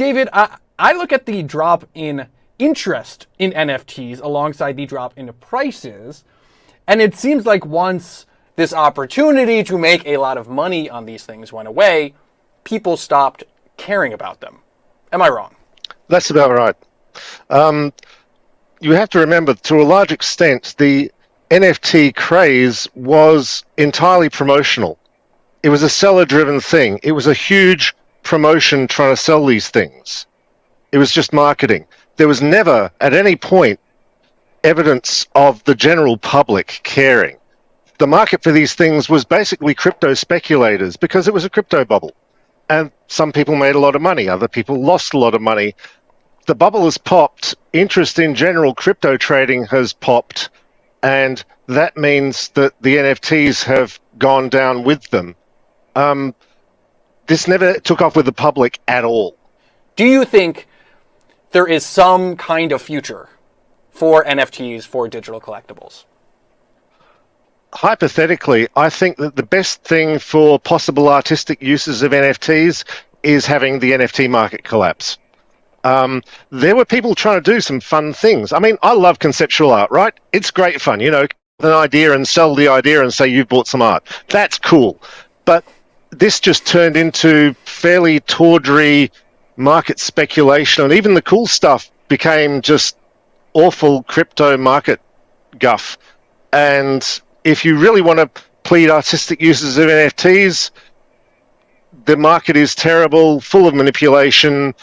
David, I, I look at the drop in interest in NFTs alongside the drop in prices, and it seems like once this opportunity to make a lot of money on these things went away, people stopped caring about them. Am I wrong? That's about right. Um, you have to remember, to a large extent, the NFT craze was entirely promotional. It was a seller driven thing. It was a huge promotion trying to sell these things. It was just marketing. There was never, at any point, evidence of the general public caring. The market for these things was basically crypto speculators because it was a crypto bubble. And some people made a lot of money, other people lost a lot of money. The bubble has popped, interest in general crypto trading has popped, and that means that the NFTs have gone down with them. Um, this never took off with the public at all. Do you think there is some kind of future for NFTs for digital collectibles? Hypothetically, I think that the best thing for possible artistic uses of NFTs is having the NFT market collapse. Um, there were people trying to do some fun things. I mean, I love conceptual art, right? It's great fun, you know, an idea and sell the idea and say you've bought some art. That's cool. But this just turned into fairly tawdry market speculation, and even the cool stuff became just awful crypto market guff. And if you really want to plead artistic uses of NFTs, the market is terrible, full of manipulation,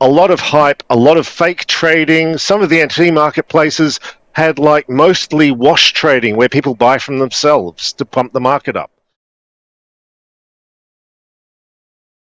a lot of hype, a lot of fake trading. Some of the NFT marketplaces had like mostly wash trading where people buy from themselves to pump the market up.